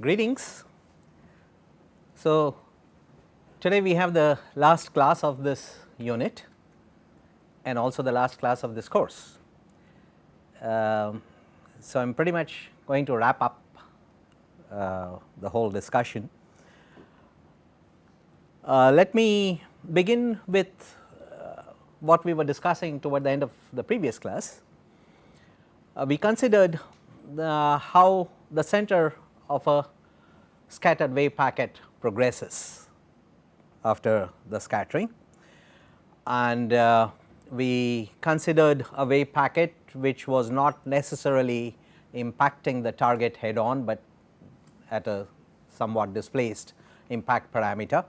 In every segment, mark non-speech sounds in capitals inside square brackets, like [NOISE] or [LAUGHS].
Greetings. So, today we have the last class of this unit and also the last class of this course. Um, so, I am pretty much going to wrap up uh, the whole discussion. Uh, let me begin with uh, what we were discussing toward the end of the previous class. Uh, we considered the, how the center of a scattered wave packet progresses after the scattering and uh, we considered a wave packet which was not necessarily impacting the target head on, but at a somewhat displaced impact parameter.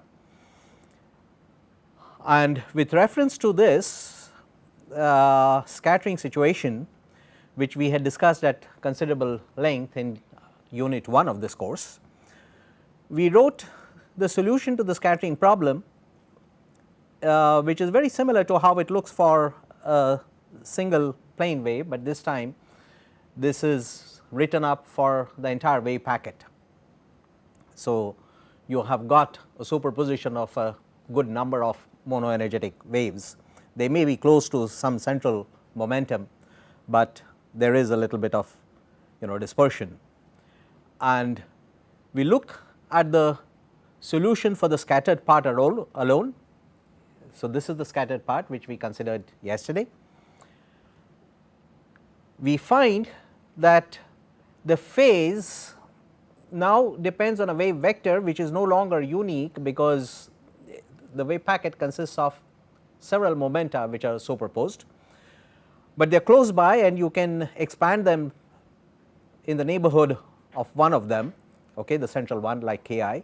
And with reference to this uh, scattering situation which we had discussed at considerable length in unit 1 of this course, we wrote the solution to the scattering problem uh, which is very similar to how it looks for a single plane wave, but this time this is written up for the entire wave packet. So, you have got a superposition of a good number of monoenergetic waves. They may be close to some central momentum, but there is a little bit of you know dispersion. And we look at the solution for the scattered part alone. So, this is the scattered part which we considered yesterday. We find that the phase now depends on a wave vector which is no longer unique because the wave packet consists of several momenta which are superposed, but they are close by and you can expand them in the neighborhood of one of them okay, the central one like k i.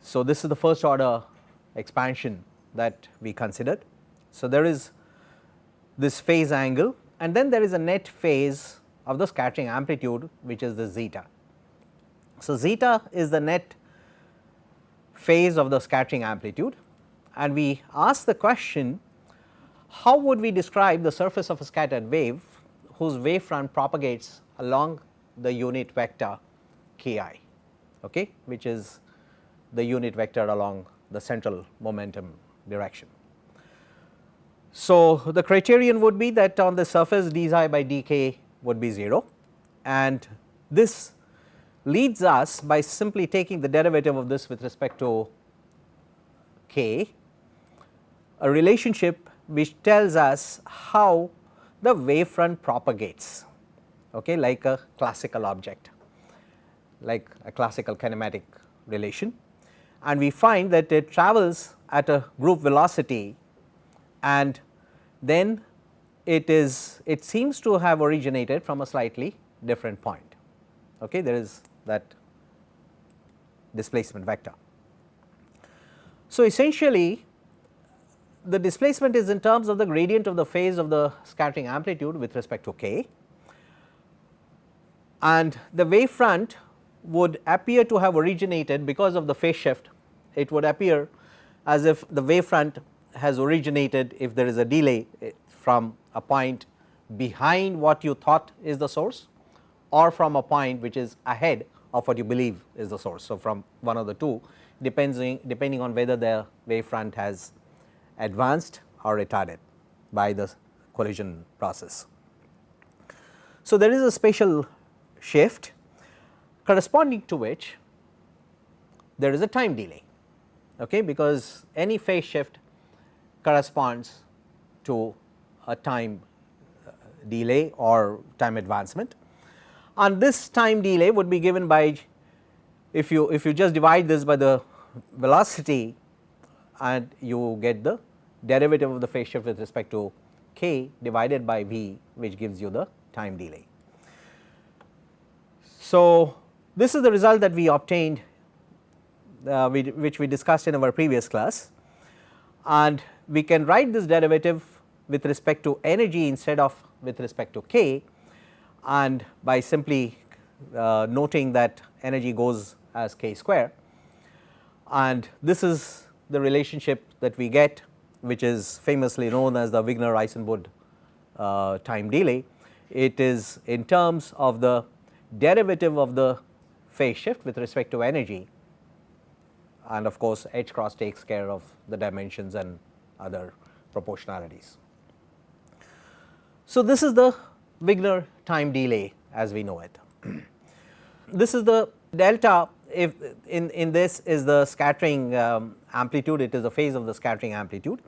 So, this is the first order expansion that we considered. So, there is this phase angle and then there is a net phase of the scattering amplitude which is the zeta. So, zeta is the net phase of the scattering amplitude and we ask the question how would we describe the surface of a scattered wave whose wavefront propagates along the unit vector k i okay, which is the unit vector along the central momentum direction. So, the criterion would be that on the surface d xi by dk would be 0 and this leads us by simply taking the derivative of this with respect to k a relationship which tells us how the wave front propagates okay, like a classical object like a classical kinematic relation and we find that it travels at a group velocity and then it is it seems to have originated from a slightly different point. Okay, there is that displacement vector. So, essentially the displacement is in terms of the gradient of the phase of the scattering amplitude with respect to k and the wave front would appear to have originated because of the phase shift it would appear as if the wave front has originated if there is a delay eh, from a point behind what you thought is the source or from a point which is ahead of what you believe is the source. So, from one of the two depending depending on whether the wave front has advanced or retarded by the collision process. So, there is a spatial shift corresponding to which there is a time delay okay, because any phase shift corresponds to a time uh, delay or time advancement and this time delay would be given by if you if you just divide this by the velocity and you get the derivative of the phase shift with respect to k divided by v which gives you the time delay. So, this is the result that we obtained uh, we, which we discussed in our previous class and we can write this derivative with respect to energy instead of with respect to k and by simply uh, noting that energy goes as k square and this is the relationship that we get which is famously known as the Wigner-Eisenbud uh, time delay. It is in terms of the derivative of the phase shift with respect to energy and of course, H cross takes care of the dimensions and other proportionalities. So, this is the Wigner time delay as we know it. [CLEARS THROAT] this is the delta if in, in this is the scattering um, amplitude, it is the phase of the scattering amplitude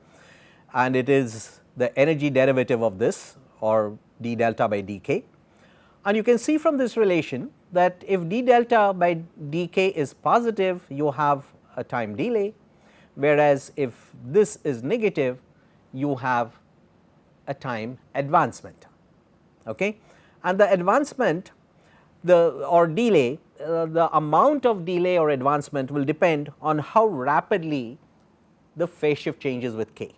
and it is the energy derivative of this or d delta by dk. And you can see from this relation that if d delta by dk is positive, you have a time delay, whereas if this is negative, you have a time advancement. Okay? And the advancement the or delay uh, the amount of delay or advancement will depend on how rapidly the phase shift changes with k.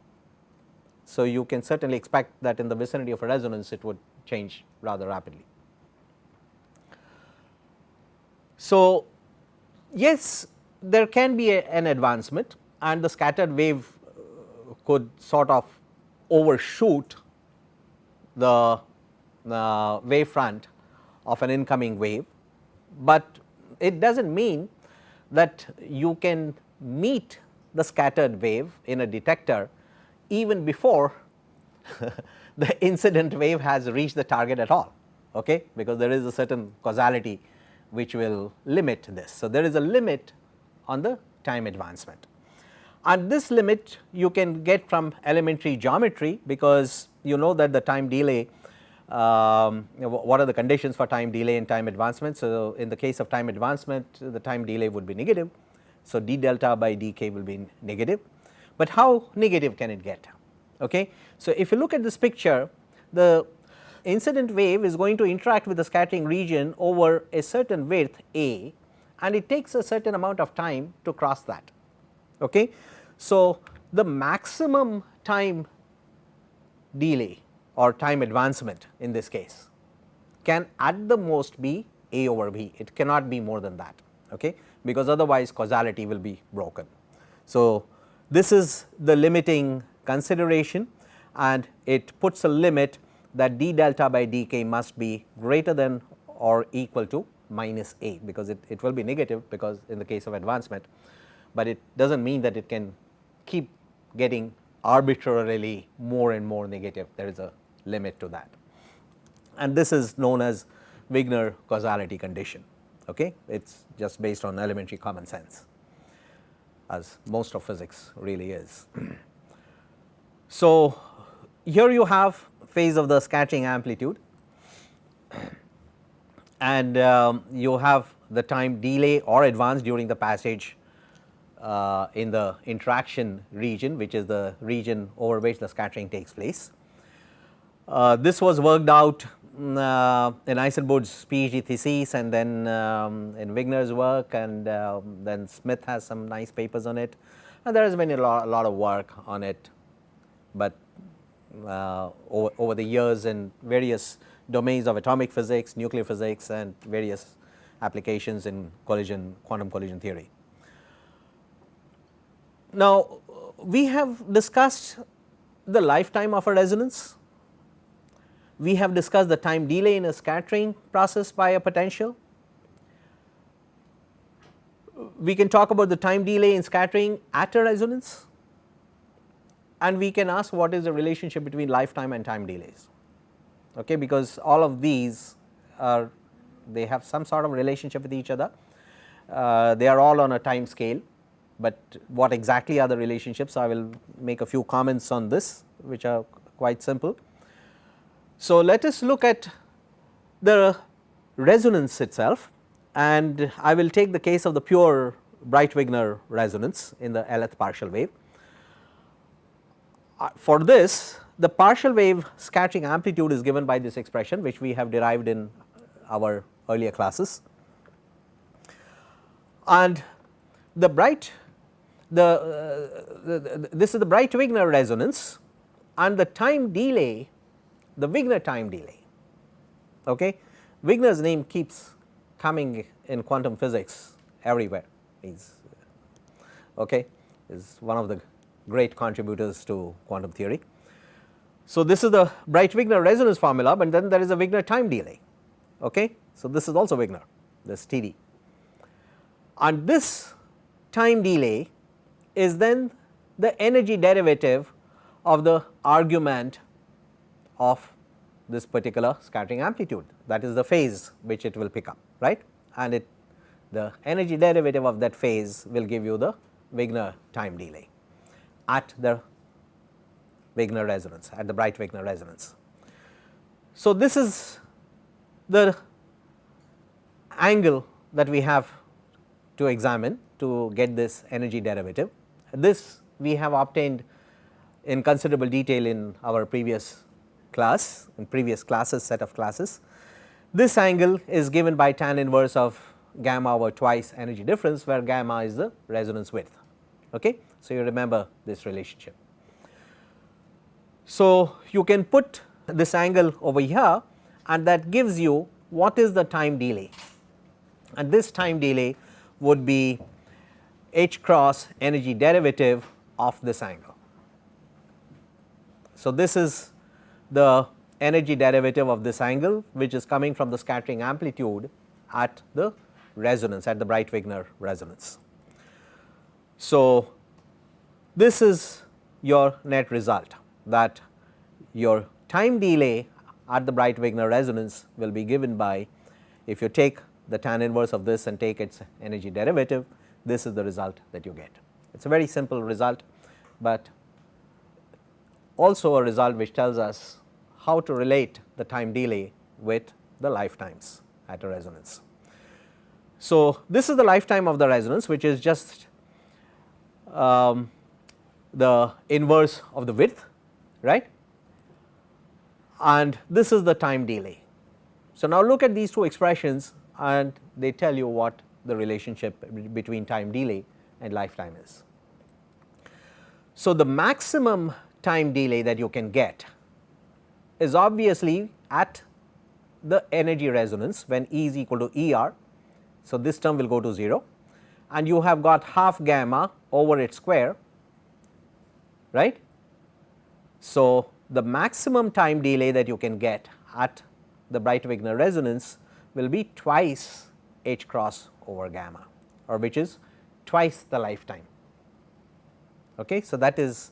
So, you can certainly expect that in the vicinity of a resonance it would change rather rapidly. So, yes there can be a, an advancement and the scattered wave uh, could sort of overshoot the uh, wave front of an incoming wave but it does not mean that you can meet the scattered wave in a detector even before [LAUGHS] the incident wave has reached the target at all, okay? because there is a certain causality which will limit this. So, there is a limit on the time advancement and this limit you can get from elementary geometry because you know that the time delay um, what are the conditions for time delay and time advancement. So, in the case of time advancement the time delay would be negative. So, d delta by dk will be negative, but how negative can it get? Okay. So, if you look at this picture the incident wave is going to interact with the scattering region over a certain width a and it takes a certain amount of time to cross that. Okay. So, the maximum time delay or time advancement in this case can at the most be A over B, it cannot be more than that okay, because otherwise causality will be broken. So, this is the limiting consideration and it puts a limit that d delta by dk must be greater than or equal to minus a because it, it will be negative because in the case of advancement, but it does not mean that it can keep getting arbitrarily more and more negative there is a limit to that. And this is known as Wigner causality condition. Okay? It is just based on elementary common sense as most of physics really is. [CLEARS THROAT] so, here you have phase of the scattering amplitude. [COUGHS] And um, you have the time delay or advance during the passage uh, in the interaction region which is the region over which the scattering takes place. Uh, this was worked out mm, uh, in Eisenbud's PhD thesis and then um, in Wigner's work and uh, then Smith has some nice papers on it. And there has been a lot, a lot of work on it, but uh, over, over, the years in various domains of atomic physics, nuclear physics and various applications in collision, quantum collision theory. Now, we have discussed the lifetime of a resonance we have discussed the time delay in a scattering process by a potential. We can talk about the time delay in scattering at a resonance and we can ask what is the relationship between lifetime and time delays okay, because all of these are they have some sort of relationship with each other. Uh, they are all on a time scale, but what exactly are the relationships I will make a few comments on this which are quite simple. So, let us look at the resonance itself and I will take the case of the pure Breit-Wigner resonance in the Lth partial wave. Uh, for this the partial wave scattering amplitude is given by this expression which we have derived in our earlier classes and the Breit the, uh, the this is the Breit Wigner resonance and the time delay the Wigner time delay. Okay. Wigner's name keeps coming in quantum physics everywhere. He's okay, is one of the great contributors to quantum theory. So, this is the Breit-Wigner resonance formula, but then there is a Wigner time delay. Okay. So, this is also Wigner, this TD. and this time delay is then the energy derivative of the argument of this particular scattering amplitude that is the phase which it will pick up right and it the energy derivative of that phase will give you the Wigner time delay at the Wigner resonance at the Breit Wigner resonance. So, this is the angle that we have to examine to get this energy derivative. This we have obtained in considerable detail in our previous class in previous classes set of classes. This angle is given by tan inverse of gamma over twice energy difference where gamma is the resonance width. Okay? So, you remember this relationship. So, you can put this angle over here and that gives you what is the time delay and this time delay would be h cross energy derivative of this angle. So, this is the energy derivative of this angle which is coming from the scattering amplitude at the resonance at the Breit-Wigner resonance. So, this is your net result that your time delay at the Breit-Wigner resonance will be given by if you take the tan inverse of this and take its energy derivative this is the result that you get. It is a very simple result, but also a result which tells us how to relate the time delay with the lifetimes at a resonance. So, this is the lifetime of the resonance which is just um, the inverse of the width right and this is the time delay. So, now look at these two expressions and they tell you what the relationship between time delay and lifetime is. So, the maximum time delay that you can get is obviously at the energy resonance when E is equal to E r. So, this term will go to 0 and you have got half gamma over its square right. So, the maximum time delay that you can get at the Breit-Wigner resonance will be twice h cross over gamma or which is twice the lifetime. Okay. So, that is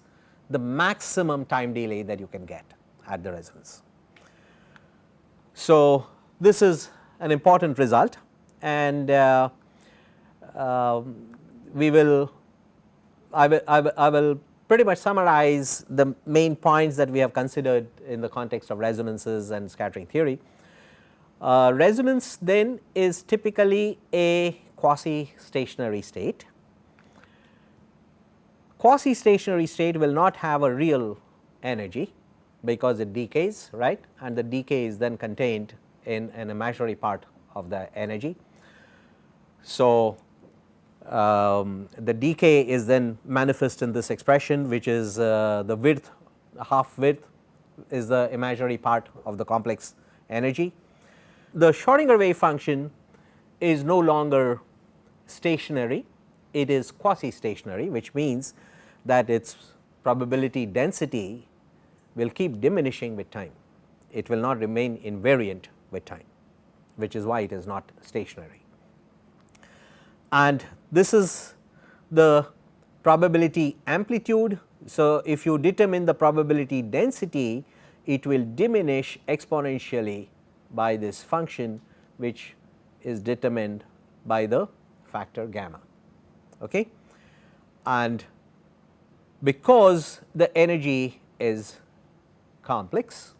the maximum time delay that you can get at the resonance. So, this is an important result and uh, uh, we will I will, I will, I will pretty much summarize the main points that we have considered in the context of resonances and scattering theory. Uh, resonance then is typically a quasi stationary state. Quasi stationary state will not have a real energy because it decays right and the decay is then contained in an imaginary part of the energy. So, um, the decay is then manifest in this expression which is uh, the width half width is the imaginary part of the complex energy. The Schrodinger wave function is no longer stationary, it is quasi stationary which means that its probability density will keep diminishing with time. It will not remain invariant with time which is why it is not stationary. And this is the probability amplitude. So, if you determine the probability density it will diminish exponentially by this function which is determined by the factor gamma. Okay? And because the energy is complex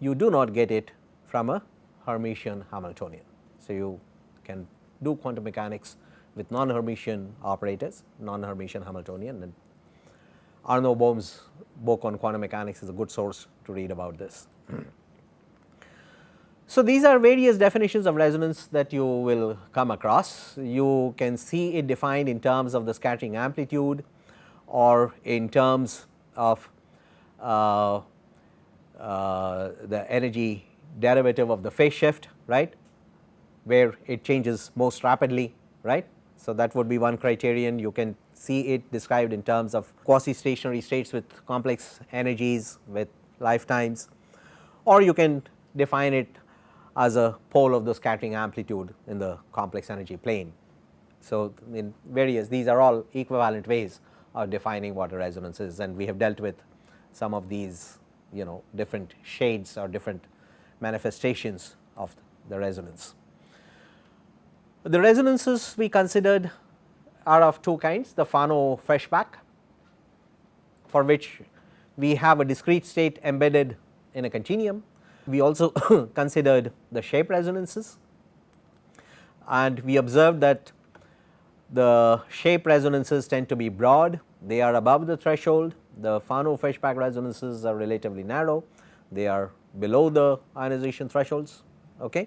you do not get it from a Hermitian Hamiltonian. So, you can do quantum mechanics with non-Hermitian operators, non-Hermitian Hamiltonian and Arno Bohm's book on quantum mechanics is a good source to read about this. so, these are various definitions of resonance that you will come across. You can see it defined in terms of the scattering amplitude or in terms of uh, uh, the energy derivative of the phase shift right where it changes most rapidly right? So, that would be one criterion. You can see it described in terms of quasi stationary states with complex energies with lifetimes or you can define it as a pole of the scattering amplitude in the complex energy plane. So, in various these are all equivalent ways of defining what a resonance is and we have dealt with some of these you know different shades or different manifestations of the resonance. The resonances we considered are of two kinds the Fano-Feshbach for which we have a discrete state embedded in a continuum. We also [COUGHS] considered the shape resonances and we observed that the shape resonances tend to be broad, they are above the threshold, the Fano-Feshbach resonances are relatively narrow, they are below the ionization thresholds. Okay.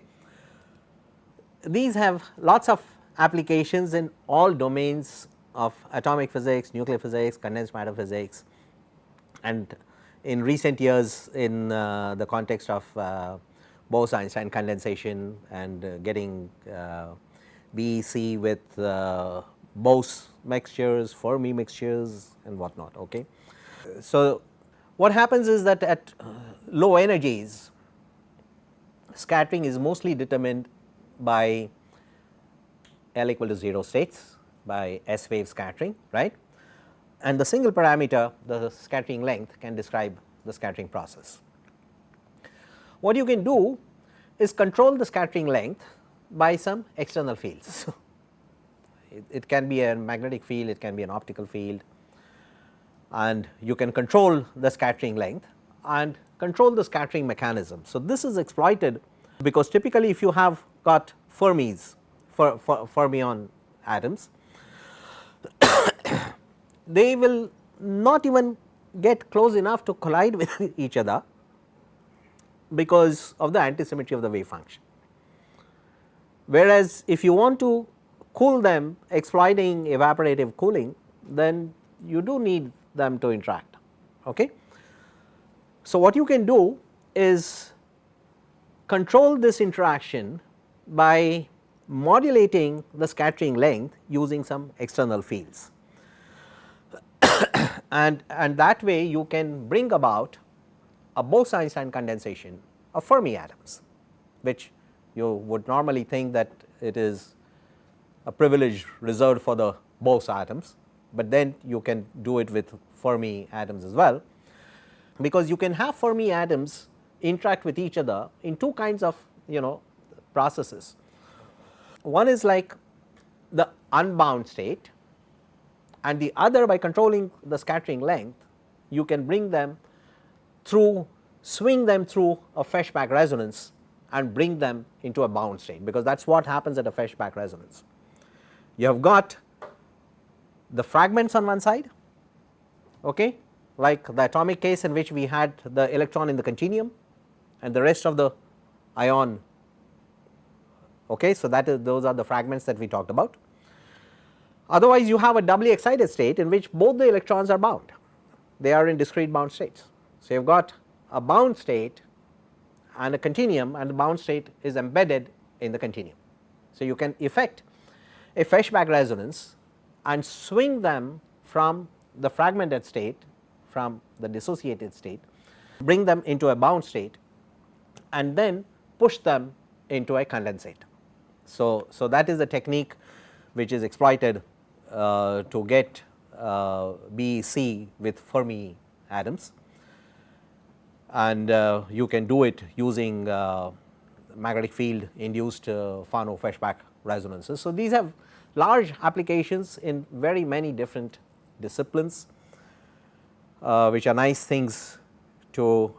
These have lots of applications in all domains of atomic physics, nuclear physics, condensed matter physics and in recent years in uh, the context of uh, Bose-Einstein condensation and uh, getting uh, BEC with uh, Bose mixtures, Fermi mixtures and whatnot. Okay. So, what happens is that at uh, low energies scattering is mostly determined by L equal to 0 states by S wave scattering right and the single parameter the scattering length can describe the scattering process. What you can do is control the scattering length by some external fields. [LAUGHS] it, it can be a magnetic field, it can be an optical field and you can control the scattering length and control the scattering mechanism. So, this is exploited because typically if you have got Fermis, fer, fer, fermion atoms, [COUGHS] they will not even get close enough to collide with [LAUGHS] each other because of the antisymmetry of the wave function. Whereas, if you want to cool them exploiting evaporative cooling then you do need them to interact. Okay. So, what you can do is control this interaction by modulating the scattering length using some external fields. [COUGHS] And, and that way you can bring about a Bose-Einstein condensation of Fermi atoms which you would normally think that it is a privilege reserved for the Bose atoms, but then you can do it with Fermi atoms as well because you can have Fermi atoms interact with each other in two kinds of you know processes. One is like the unbound state and the other by controlling the scattering length you can bring them through swing them through a Feshbach resonance and bring them into a bound state because that is what happens at a Feshbach resonance. You have got the fragments on one side okay, like the atomic case in which we had the electron in the continuum and the rest of the ion okay. So, that is those are the fragments that we talked about Otherwise, you have a doubly excited state in which both the electrons are bound, they are in discrete bound states. So, you have got a bound state and a continuum and the bound state is embedded in the continuum. So, you can effect a Feshbach resonance and swing them from the fragmented state from the dissociated state, bring them into a bound state and then push them into a condensate. So, so that is the technique which is exploited uh, to get uh, BEC with Fermi atoms and uh, you can do it using magnetic field induced Fano Feshbach resonances. So, these have large applications in very many different disciplines uh, which are nice things to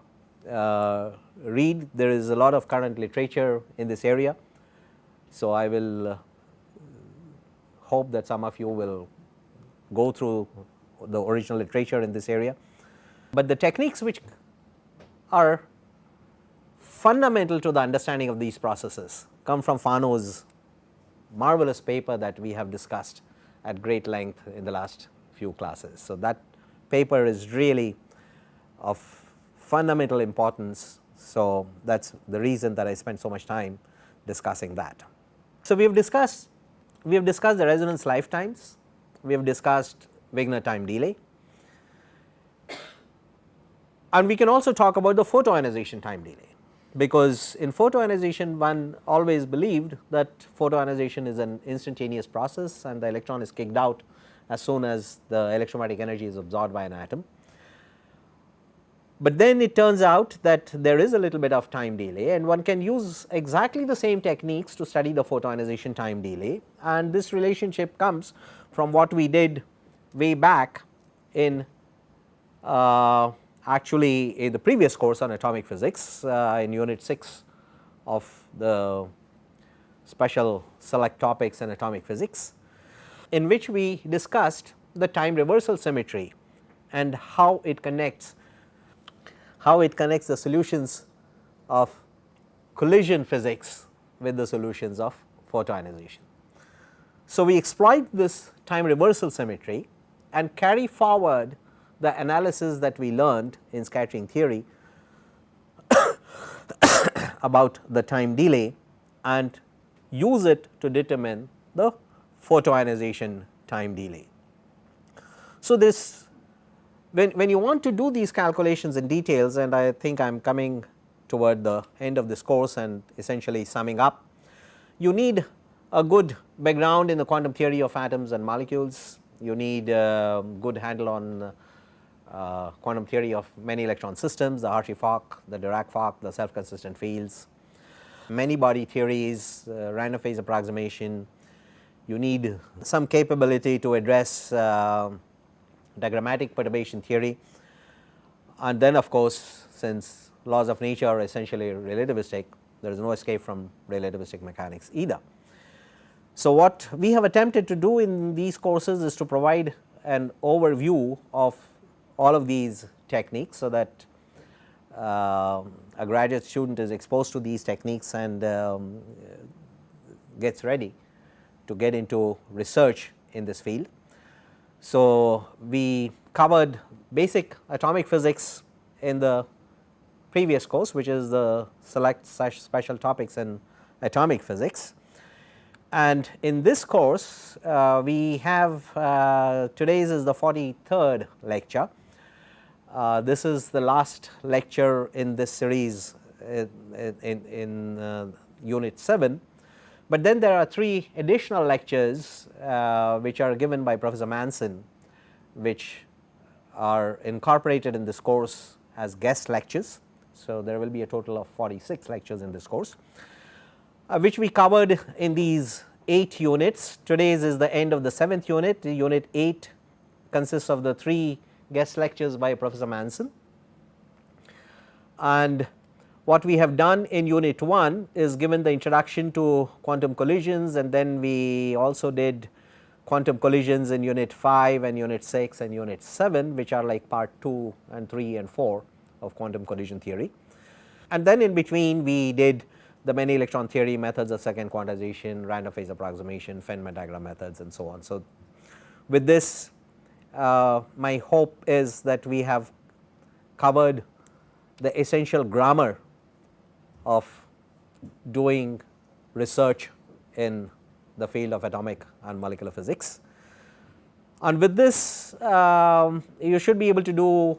uh, read. There is a lot of current literature in this area. So, I will uh, hope that some of you will go through the original literature in this area. But the techniques which are fundamental to the understanding of these processes come from Fano's marvelous paper that we have discussed at great length in the last few classes. So, that paper is really of fundamental importance. So, that is the reason that I spent so much time discussing that. So, we have discussed we have discussed the resonance lifetimes, we have discussed Wigner time delay and we can also talk about the photoionization time delay. because in photoionization one always believed that photoionization is an instantaneous process and the electron is kicked out as soon as the electromagnetic energy is absorbed by an atom. But then it turns out that there is a little bit of time delay and one can use exactly the same techniques to study the photoionization time delay. And this relationship comes from what we did way back in uh, actually in the previous course on atomic physics uh, in unit 6 of the special select topics in atomic physics in which we discussed the time reversal symmetry and how it connects how it connects the solutions of collision physics with the solutions of photoionization. So, we exploit this time reversal symmetry and carry forward the analysis that we learned in scattering theory [COUGHS] about the time delay and use it to determine the photoionization time delay. So, this when, when you want to do these calculations in details and I think I am coming toward the end of this course and essentially summing up, you need a good background in the quantum theory of atoms and molecules, you need a good handle on uh, quantum theory of many electron systems, the Hartree-Fock, the Dirac-Fock, the self-consistent fields, many body theories, uh, random phase approximation, you need some capability to address uh, diagrammatic perturbation theory and then of course, since laws of nature are essentially relativistic there is no escape from relativistic mechanics either. So, what we have attempted to do in these courses is to provide an overview of all of these techniques. So, that uh, a graduate student is exposed to these techniques and um, gets ready to get into research in this field. So, we covered basic atomic physics in the previous course which is the select special topics in atomic physics. And in this course uh, we have uh, today's is the 43rd lecture. Uh, this is the last lecture in this series in, in, in uh, unit 7 but then there are three additional lectures uh, which are given by Professor Manson which are incorporated in this course as guest lectures. So, there will be a total of 46 lectures in this course uh, which we covered in these 8 units. Today's is the end of the 7th unit, unit 8 consists of the 3 guest lectures by Professor Manson and what we have done in unit 1 is given the introduction to quantum collisions and then we also did quantum collisions in unit 5 and unit 6 and unit 7 which are like part 2 and 3 and 4 of quantum collision theory. And then in between we did the many electron theory methods of second quantization, random phase approximation, Feynman diagram methods and so on. So, with this uh, my hope is that we have covered the essential grammar of doing research in the field of atomic and molecular physics. And with this um, you should be able to do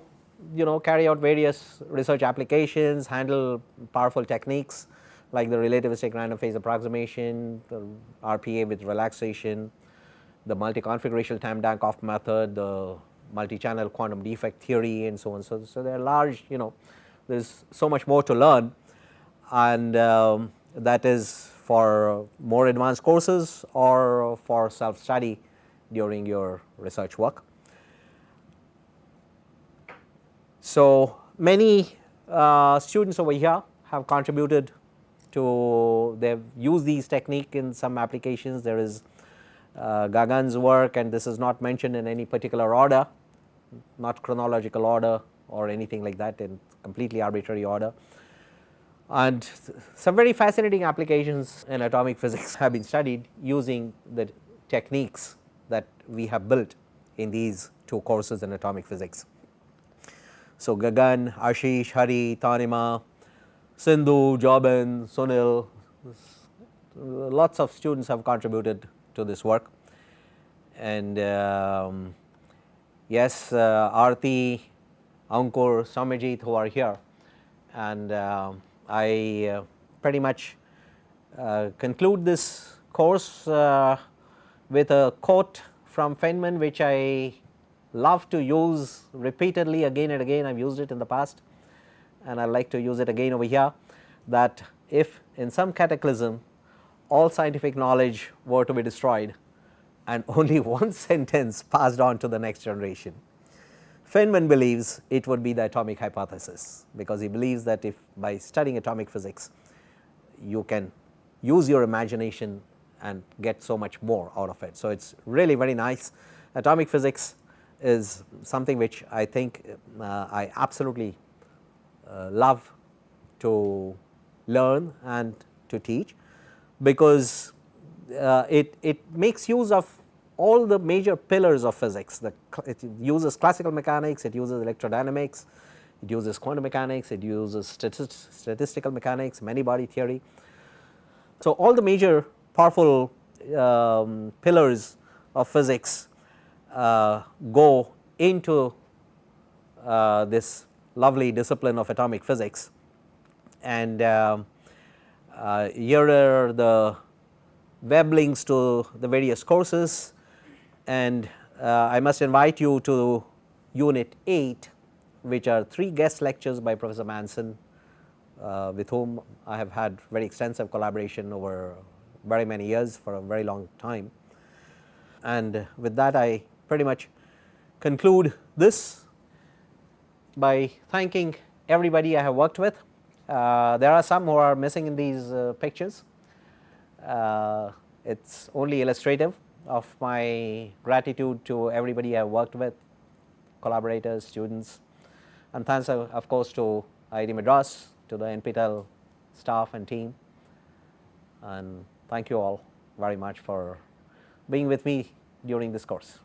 you know carry out various research applications, handle powerful techniques like the relativistic random phase approximation, the RPA with relaxation, the multi-configurational Tamm-Dancoff method, the multi-channel quantum defect theory and so on. So, so there are large you know there is so much more to learn and um, that is for more advanced courses or for self study during your research work. So, many uh, students over here have contributed to they have used these technique in some applications there is uh, Gagan's work and this is not mentioned in any particular order not chronological order or anything like that in completely arbitrary order and some very fascinating applications in atomic physics [LAUGHS] have been studied using the techniques that we have built in these two courses in atomic physics. So, Gagan, Ashish, Hari, Tanima, Sindhu, Jobin, Sunil, lots of students have contributed to this work and um, yes uh, Arti, Ankur, Samajit who are here and uh, I uh, pretty much uh, conclude this course uh, with a quote from Feynman which I love to use repeatedly again and again I have used it in the past and I like to use it again over here that if in some cataclysm all scientific knowledge were to be destroyed and [LAUGHS] only one [LAUGHS] sentence passed on to the next generation. Feynman believes it would be the atomic hypothesis, because he believes that if by studying atomic physics you can use your imagination and get so much more out of it. So, it is really very nice atomic physics is something which I think uh, I absolutely uh, love to learn and to teach because uh, it, it makes use of all the major pillars of physics. The, it uses classical mechanics, it uses electrodynamics, it uses quantum mechanics, it uses statist statistical mechanics, many body theory. So, all the major powerful um, pillars of physics uh, go into uh, this lovely discipline of atomic physics and uh, uh, here are the web links to the various courses and uh, I must invite you to unit 8 which are 3 guest lectures by Professor Manson uh, with whom I have had very extensive collaboration over very many years for a very long time. And with that I pretty much conclude this by thanking everybody I have worked with. Uh, there are some who are missing in these uh, pictures. Uh, it is only illustrative of my gratitude to everybody I worked with, collaborators, students and thanks of, of course to IIT Madras, to the NPTEL staff and team and thank you all very much for being with me during this course.